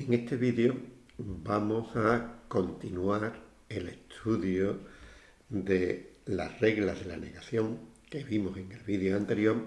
En este vídeo vamos a continuar el estudio de las reglas de la negación que vimos en el vídeo anterior,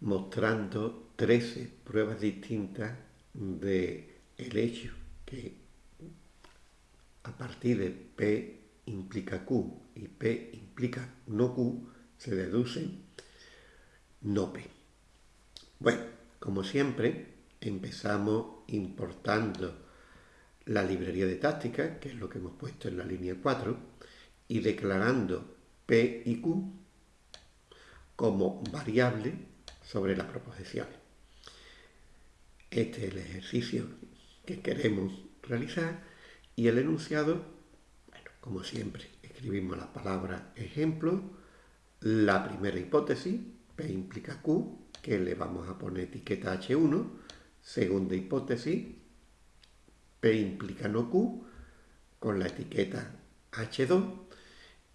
mostrando 13 pruebas distintas de el hecho que a partir de P implica Q y P implica no Q, se deduce no P. Bueno, como siempre, empezamos importando la librería de táctica, que es lo que hemos puesto en la línea 4, y declarando P y Q como variable sobre las proposiciones. Este es el ejercicio que queremos realizar y el enunciado, bueno, como siempre, escribimos la palabra ejemplo, la primera hipótesis, P implica Q, que le vamos a poner etiqueta H1, segunda hipótesis, P implica no Q, con la etiqueta H2,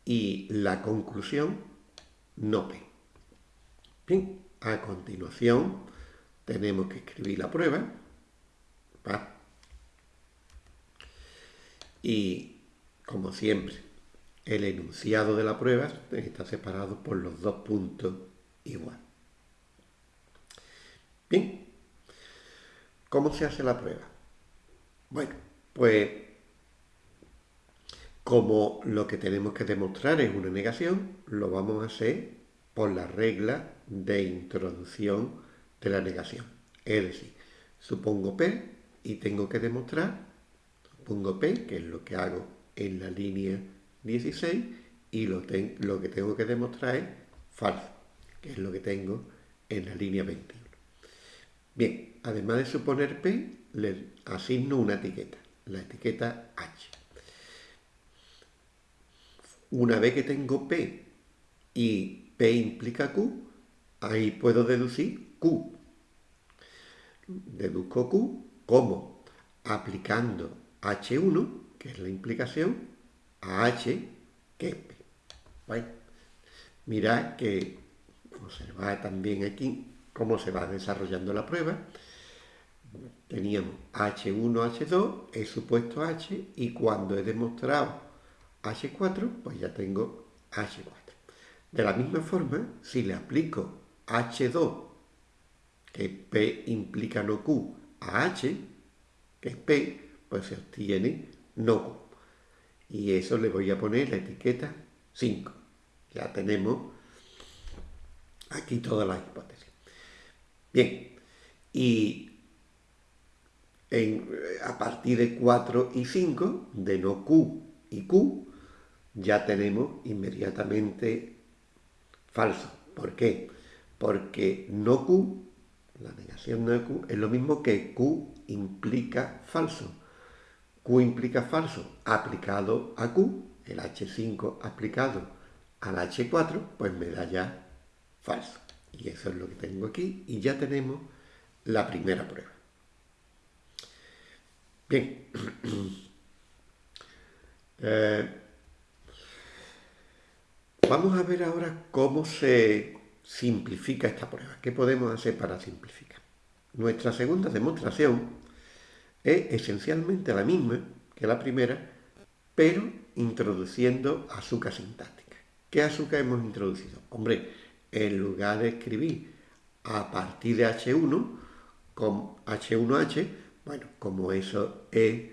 y la conclusión no P. Bien, a continuación tenemos que escribir la prueba. Y, como siempre, el enunciado de la prueba está separado por los dos puntos igual. Bien, ¿cómo se hace la prueba? Bueno, pues como lo que tenemos que demostrar es una negación, lo vamos a hacer por la regla de introducción de la negación. Es decir, supongo P y tengo que demostrar, supongo P, que es lo que hago en la línea 16, y lo, que tengo que demostrar es falso, que es lo que tengo en la línea 21. Bien, además de suponer P, le asigno una etiqueta, la etiqueta H. Una vez que tengo P y P implica Q, ahí puedo deducir Q. Deduzco Q como aplicando H1, que es la implicación, a H, que es P. Mirad que observad también aquí cómo se va desarrollando la prueba teníamos H1, H2, he supuesto H y cuando he demostrado H4, pues ya tengo H4. De la misma forma, si le aplico H2, que P implica no Q, a H, que es P, pues se obtiene no Q. Y eso le voy a poner la etiqueta 5. Ya tenemos aquí todas las hipótesis. Bien, y a partir de 4 y 5, de no Q y Q, ya tenemos inmediatamente falso. ¿Por qué? Porque no Q, la negación no Q, es lo mismo que Q implica falso. Q implica falso aplicado a Q, el H5 aplicado al H4, pues me da ya falso. Y eso es lo que tengo aquí y ya tenemos la primera prueba. Bien. Eh, vamos a ver ahora cómo se simplifica esta prueba. ¿Qué podemos hacer para simplificar? Nuestra segunda demostración es esencialmente la misma que la primera, pero introduciendo azúcar sintáctica. ¿Qué azúcar hemos introducido? Hombre, en lugar de escribir a partir de H1 con H1H, bueno, como eso es,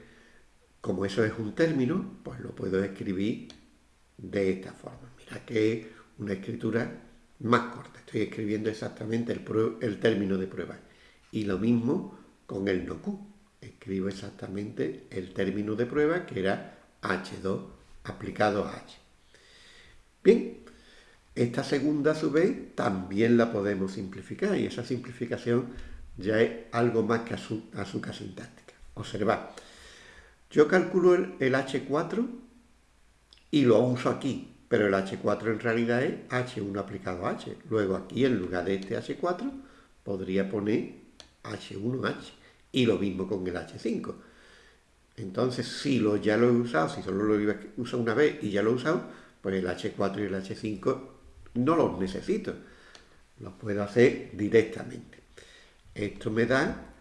como eso es un término, pues lo puedo escribir de esta forma. Mira que es una escritura más corta. Estoy escribiendo exactamente el, el término de prueba. Y lo mismo con el no Q. Escribo exactamente el término de prueba que era H2 aplicado a H. Bien, esta segunda a su vez también la podemos simplificar y esa simplificación ya es algo más que azúcar sintáctica. Observad, yo calculo el, H4 y lo uso aquí, pero el H4 en realidad es H1 aplicado a H. Luego aquí, en lugar de este H4, podría poner H1H. Y lo mismo con el H5. Entonces, si lo, ya lo he usado, si solo lo uso una vez y ya lo he usado, pues el H4 y el H5 no los necesito. Los puedo hacer directamente. Esto me da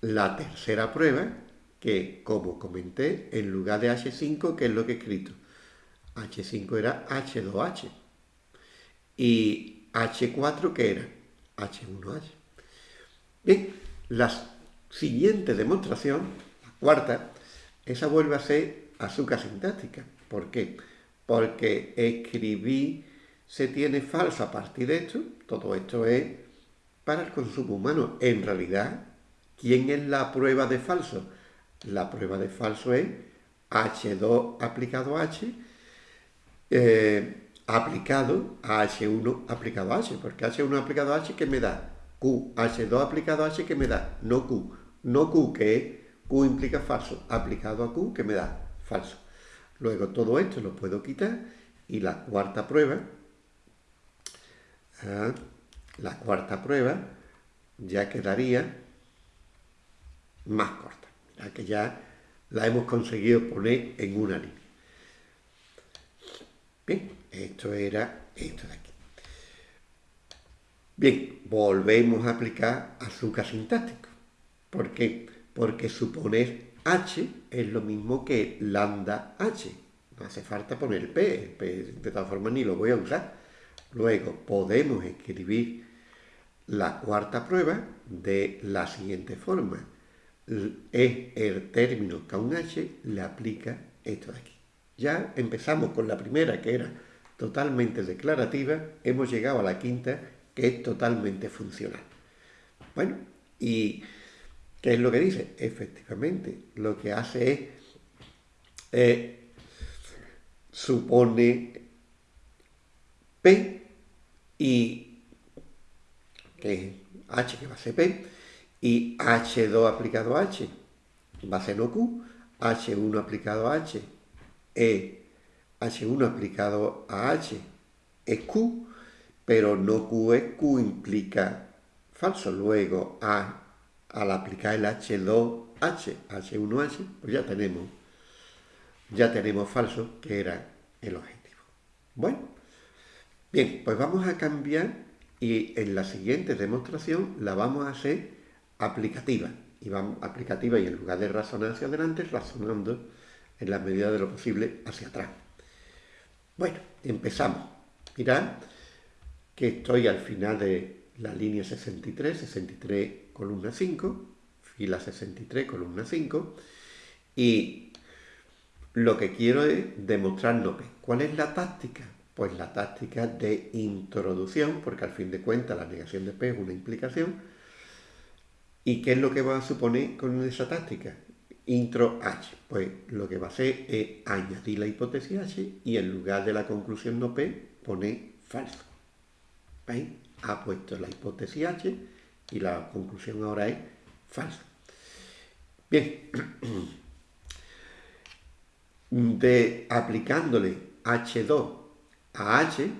la tercera prueba, que como comenté, en lugar de H5, ¿qué es lo que he escrito? H5 era H2H. Y H4, ¿qué era? H1H. Bien, la siguiente demostración, la cuarta, esa vuelve a ser azúcar sintáctica. ¿Por qué? Porque escribí se tiene falso a partir de esto. Todo esto es para el consumo humano. En realidad, ¿quién es la prueba de falso? La prueba de falso es H2 aplicado a H eh, aplicado a H1 aplicado a H, porque H1 aplicado a H, ¿qué me da? Q. H2 aplicado a H, ¿qué me da? No Q. No Q, que Q implica falso, aplicado a Q, ¿qué me da? Falso. Luego todo esto lo puedo quitar y la cuarta prueba, la cuarta prueba ya quedaría más corta, ya que ya la hemos conseguido poner en una línea. Bien, esto era esto de aquí. Bien, volvemos a aplicar azúcar sintáctico. ¿Por qué? Porque suponer H es lo mismo que lambda H. No hace falta poner P de todas formas ni lo voy a usar. Luego podemos escribir la cuarta prueba de la siguiente forma. Es el término que a un H le aplica esto de aquí. Ya empezamos con la primera que era totalmente declarativa, hemos llegado a la quinta que es totalmente funcional. Bueno, y ¿qué es lo que dice? Efectivamente, lo que hace es eh, supone P y que es H que va a ser P y H2 aplicado a H va a ser no Q, H1 aplicado a H e H1 aplicado a H es Q, pero no Q es Q implica falso. Luego, A, al aplicar el H2H, H1H, pues ya tenemos, ya tenemos falso, que era el objetivo. Bueno, bien, pues vamos a cambiar y en la siguiente demostración la vamos a hacer aplicativa. Y vamos aplicativa y en lugar de razonar hacia adelante, razonando en la medida de lo posible hacia atrás. Bueno, empezamos. Mirad que estoy al final de la línea 63, 63 columna 5, fila 63 columna 5, y lo que quiero es demostrar no P. ¿Cuál es la táctica? Pues la táctica de introducción, porque al fin de cuentas la negación de P es una implicación. ¿Y qué es lo que va a suponer con esa táctica? intro H. Pues lo que va a hacer es añadir la hipótesis H y en lugar de la conclusión no P pone falso. ¿Veis? Ha puesto la hipótesis H y la conclusión ahora es falso. Bien, de aplicándole H2 a H,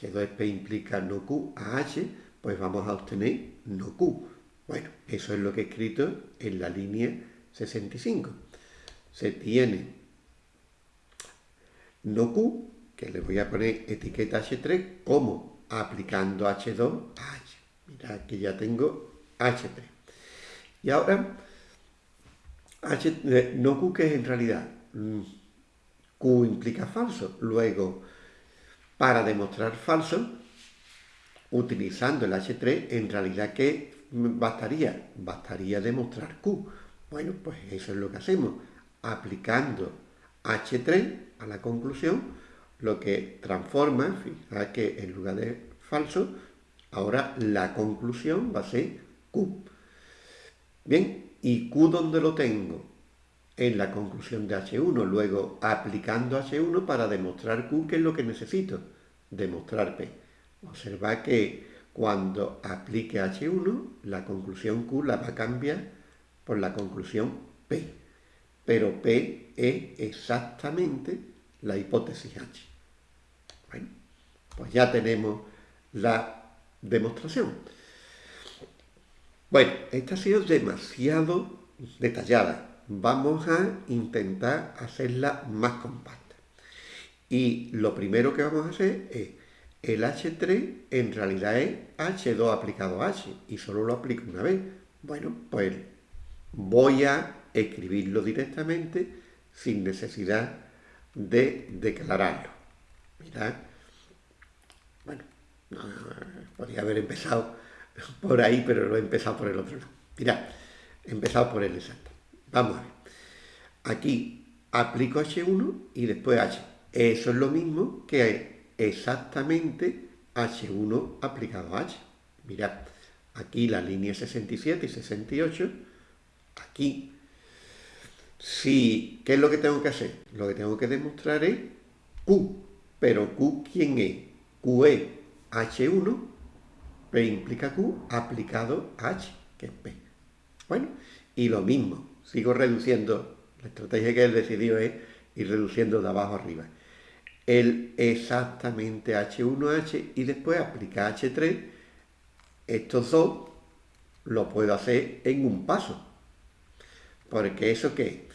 H2 es P implica no Q a H, pues vamos a obtener no Q. Bueno, eso es lo que he escrito en la línea 65. Se tiene no Q, que le voy a poner etiqueta H3, como aplicando H2 a H. Mirad que ya tengo H3. Y ahora, H, eh, no Q que es en realidad mm, Q implica falso. Luego, para demostrar falso, utilizando el H3, en realidad ¿qué bastaría? Bastaría demostrar Q. Bueno, pues eso es lo que hacemos. Aplicando H3 a la conclusión, lo que transforma, fíjate que en lugar de falso, ahora la conclusión va a ser Q. Bien, ¿y Q dónde lo tengo? En la conclusión de H1. Luego, aplicando H1 para demostrar Q, ¿qué es lo que necesito? Demostrar P. Observa que cuando aplique H1, la conclusión Q la va a cambiar por la conclusión P. Pero P es exactamente la hipótesis H. Bueno, pues ya tenemos la demostración. Bueno, esta ha sido demasiado detallada. Vamos a intentar hacerla más compacta. Y lo primero que vamos a hacer es, el H3 en realidad es H2 aplicado a H y solo lo aplico una vez. Bueno, pues voy a escribirlo directamente sin necesidad de declararlo. Mirad, bueno, podría haber empezado por ahí, pero lo he empezado por el otro lado. Mirad, he empezado por el exacto. Vamos a ver. Aquí aplico H1 y después H. Eso es lo mismo que exactamente H1 aplicado a H. Mirad, aquí la línea 67 y 68, aquí. Si, ¿Qué es lo que tengo que hacer? Lo que tengo que demostrar es Q. Pero Q, ¿quién es? Q es H1, P implica Q aplicado a H, que es P. Bueno, y lo mismo, sigo reduciendo, la estrategia que él decidió es ir reduciendo de abajo arriba. El exactamente H1H y después aplica H3, estos dos lo puedo hacer en un paso. Porque eso qué?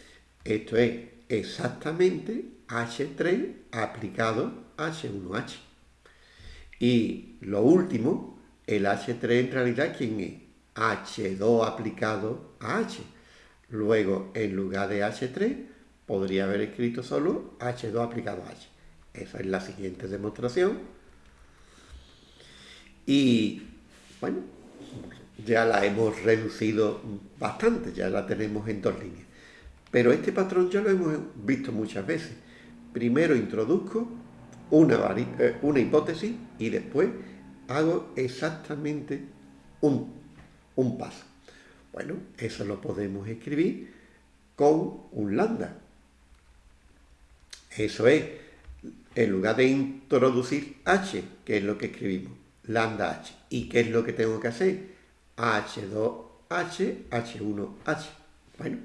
Esto es exactamente H3 aplicado a H1H. Y lo último, el H3 en realidad, ¿quién es? H2 aplicado a H. Luego, en lugar de H3, podría haber escrito solo H2 aplicado a H. Esa es la siguiente demostración. Y, bueno, ya la hemos reducido bastante, ya la tenemos en dos líneas. Pero este patrón ya lo hemos visto muchas veces. Primero introduzco una, eh, hipótesis y después hago exactamente un paso. Bueno, eso lo podemos escribir con un lambda. Eso es, en lugar de introducir h, que es lo que escribimos, lambda h. ¿Y qué es lo que tengo que hacer? h2h, h1h. Bueno,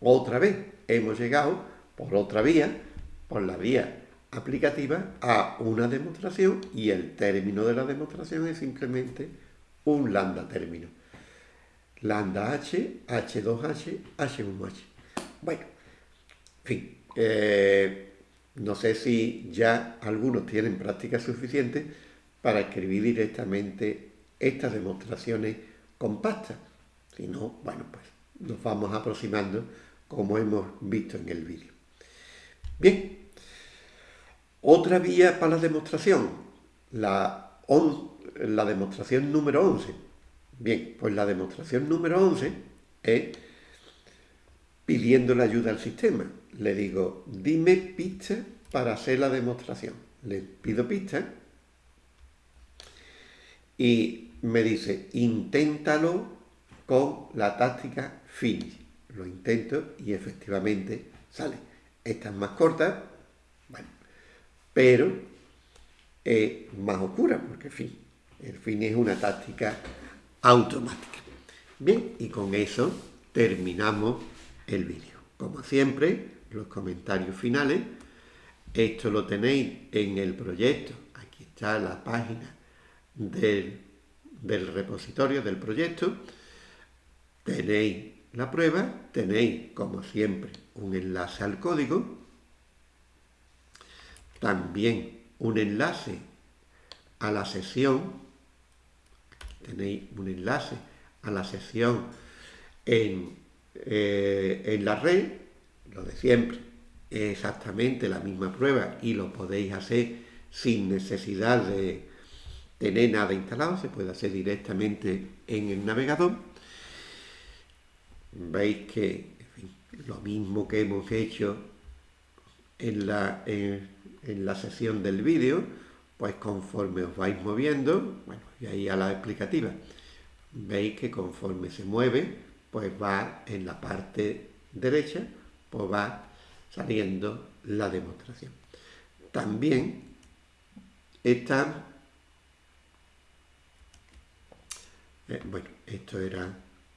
otra vez hemos llegado por otra vía, por la vía aplicativa, a una demostración y el término de la demostración es simplemente un lambda término lambda h, h2h, h1h. Bueno, en fin, eh, no sé si ya algunos tienen práctica suficiente para escribir directamente estas demostraciones compactas. Si no, bueno, pues nos vamos aproximando como hemos visto en el vídeo. Bien, otra vía para la demostración, la, la demostración número 11 Bien, pues la demostración número 11 es pidiendo la ayuda al sistema. Le digo, dime pistas para hacer la demostración. Le pido pistas y me dice, inténtalo con la táctica finish. Lo intento y efectivamente sale. Esta es más corta, bueno, pero es más oscura, porque fin, el finish es una táctica automática. Bien, y con eso terminamos el vídeo. Como siempre, los comentarios finales. Esto lo tenéis en el proyecto. Aquí está la página del, del repositorio del proyecto. Tenéis la prueba, tenéis, como siempre, un enlace al código. También un enlace a la sesión tenéis un enlace a la sesión en, eh, en la red, lo de siempre, es exactamente la misma prueba y lo podéis hacer sin necesidad de tener nada instalado, se puede hacer directamente en el navegador. Veis que lo mismo que hemos hecho en la, en, en la sesión del vídeo, pues conforme os vais moviendo, bueno, y ahí a la explicativa, veis que conforme se mueve, pues va en la parte derecha, pues va saliendo la demostración. También está, eh, bueno, esto era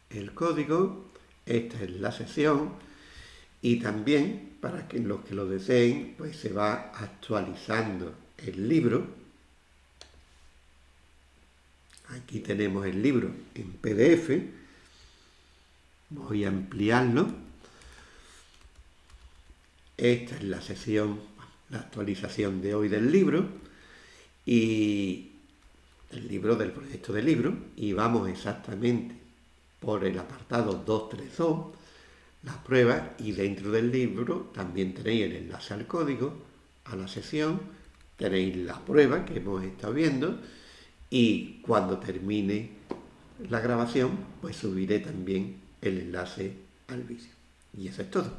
el código, esta es la sesión, y también, para que los que lo deseen, pues se va actualizando el libro. Aquí tenemos el libro en PDF. Voy a ampliarlo. Esta es la sesión, la actualización de hoy del libro. Y el libro del proyecto de libro. Y vamos exactamente por el apartado 232. las pruebas y dentro del libro también tenéis el enlace al código, a la sesión, tenéis la prueba que hemos estado viendo y cuando termine la grabación pues subiré también el enlace al vídeo. Y eso es todo.